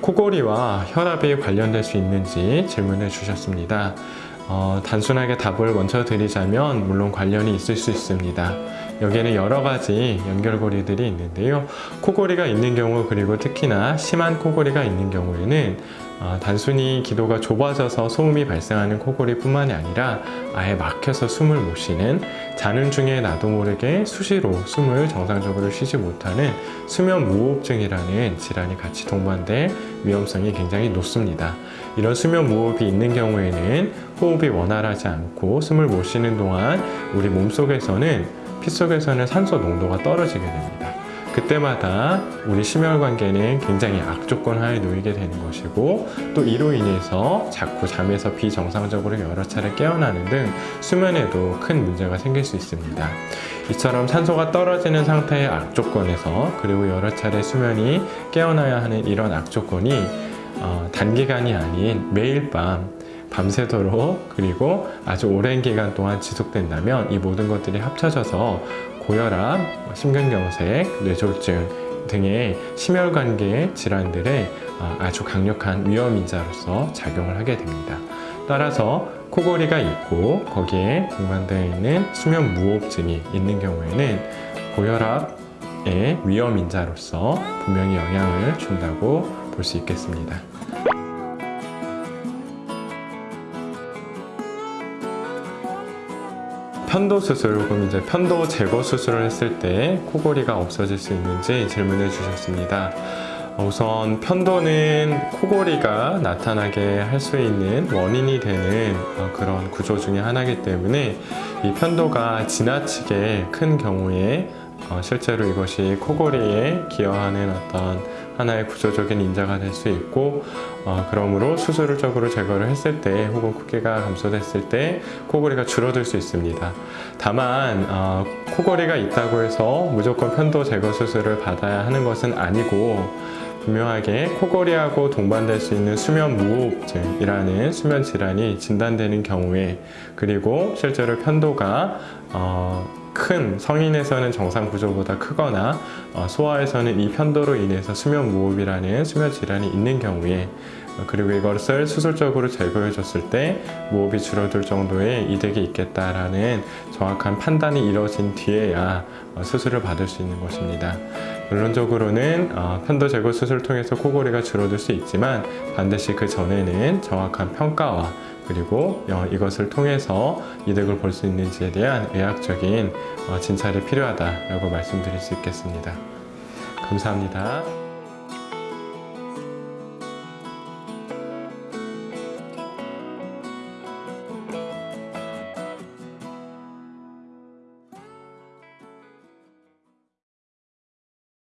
코골이와 혈압이 관련될 수 있는지 질문을 주셨습니다. 어, 단순하게 답을 먼저 드리자면 물론 관련이 있을 수 있습니다. 여기에는 여러 가지 연결고리들이 있는데요. 코골이가 있는 경우 그리고 특히나 심한 코골이가 있는 경우에는 어, 단순히 기도가 좁아져서 소음이 발생하는 코골이 뿐만이 아니라 아예 막혀서 숨을 못 쉬는 자는 중에 나도 모르게 수시로 숨을 정상적으로 쉬지 못하는 수면 무호흡증이라는 질환이 같이 동반될 위험성이 굉장히 높습니다. 이런 수면 무호흡이 있는 경우에는 호흡이 원활하지 않고 숨을 못 쉬는 동안 우리 몸속에서는 피 속에서는 산소 농도가 떨어지게 됩니다. 그때마다 우리 심혈관계는 굉장히 악조건 하에 놓이게 되는 것이고 또 이로 인해서 자꾸 잠에서 비정상적으로 여러 차례 깨어나는 등 수면에도 큰 문제가 생길 수 있습니다. 이처럼 산소가 떨어지는 상태의 악조건에서 그리고 여러 차례 수면이 깨어나야 하는 이런 악조건이 어, 단기간이 아닌 매일 밤 밤새도록 그리고 아주 오랜 기간 동안 지속된다면 이 모든 것들이 합쳐져서 고혈압, 심근경색, 뇌졸중 등의 심혈관계 질환들의 아주 강력한 위험인자로서 작용을 하게 됩니다. 따라서 코골이가 있고 거기에 동반되어 있는 수면 무호흡증이 있는 경우에는 고혈압의 위험인자로서 분명히 영향을 준다고 볼 수 있겠습니다. 편도 수술 혹은 이제 편도 제거 수술을 했을 때 코골이가 없어질 수 있는지 질문을 주셨습니다. 우선 편도는 코골이가 나타나게 할 수 있는 원인이 되는 어, 그런 구조 중의 하나이기 때문에 이 편도가 지나치게 큰 경우에 어, 실제로 이것이 코골이에 기여하는 어떤 하나의 구조적인 인자가 될 수 있고 어, 그러므로 수술적으로 제거를 했을 때 혹은 크기가 감소됐을 때 코골이가 줄어들 수 있습니다. 다만 어, 코골이가 있다고 해서 무조건 편도 제거 수술을 받아야 하는 것은 아니고 분명하게 코골이하고 동반될 수 있는 수면 무호흡증이라는 수면 질환이 진단되는 경우에 그리고 실제로 편도가 어, 큰 성인에서는 정상 구조보다 크거나 어, 소아에서는 이 편도로 인해서 수면 무호흡이라는 수면 질환이 있는 경우에 어, 그리고 이것을 수술적으로 제거해 줬을 때 무호흡이 줄어들 정도의 이득이 있겠다라는 정확한 판단이 이루어진 뒤에야 어, 수술을 받을 수 있는 것입니다. 결론적으로는 편도 제거 수술을 통해서 코골이가 줄어들 수 있지만 반드시 그 전에는 정확한 평가와 그리고 이것을 통해서 이득을 볼 수 있는지에 대한 의학적인 진찰이 필요하다고 말씀드릴 수 있겠습니다. 감사합니다.